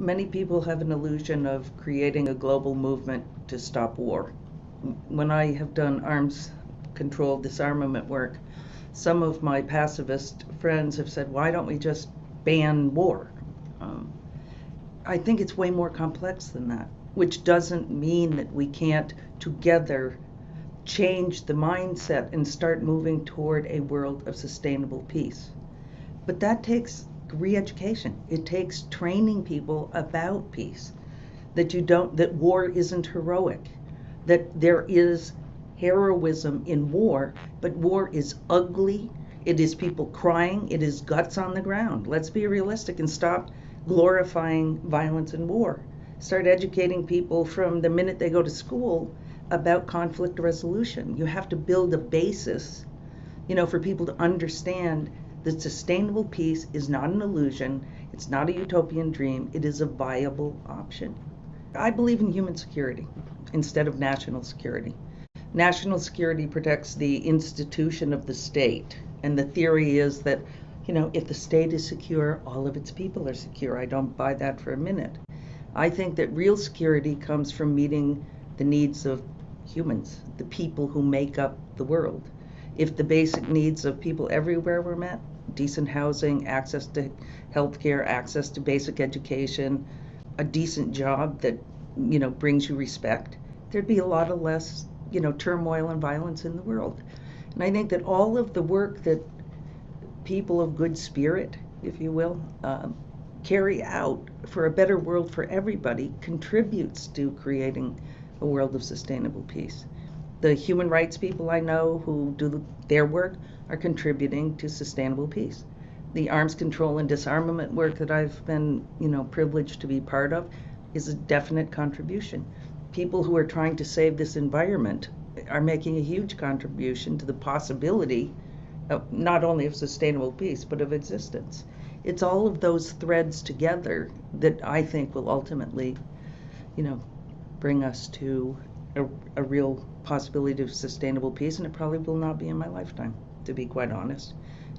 Many people have an illusion of creating a global movement to stop war. When I have done arms control disarmament work, some of my pacifist friends have said, why don't we just ban war? Um, I think it's way more complex than that, which doesn't mean that we can't together change the mindset and start moving toward a world of sustainable peace. But that takes re-education. It takes training people about peace. That you don't that war isn't heroic. That there is heroism in war, but war is ugly. It is people crying, it is guts on the ground. Let's be realistic and stop glorifying violence and war. Start educating people from the minute they go to school about conflict resolution. You have to build a basis, you know, for people to understand that sustainable peace is not an illusion, it's not a utopian dream, it is a viable option. I believe in human security instead of national security. National security protects the institution of the state, and the theory is that, you know, if the state is secure, all of its people are secure. I don't buy that for a minute. I think that real security comes from meeting the needs of humans, the people who make up the world if the basic needs of people everywhere were met decent housing, access to health care, access to basic education, a decent job that you know brings you respect, there'd be a lot of less you know turmoil and violence in the world. And I think that all of the work that people of good spirit, if you will, uh, carry out for a better world for everybody contributes to creating a world of sustainable peace the human rights people I know who do their work are contributing to sustainable peace. The arms control and disarmament work that I've been, you know, privileged to be part of is a definite contribution. People who are trying to save this environment are making a huge contribution to the possibility of not only of sustainable peace but of existence. It's all of those threads together that I think will ultimately, you know, bring us to a, a real possibility of sustainable peace, and it probably will not be in my lifetime, to be quite honest.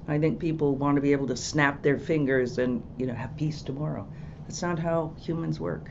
I think people want to be able to snap their fingers and you know have peace tomorrow. That's not how humans work.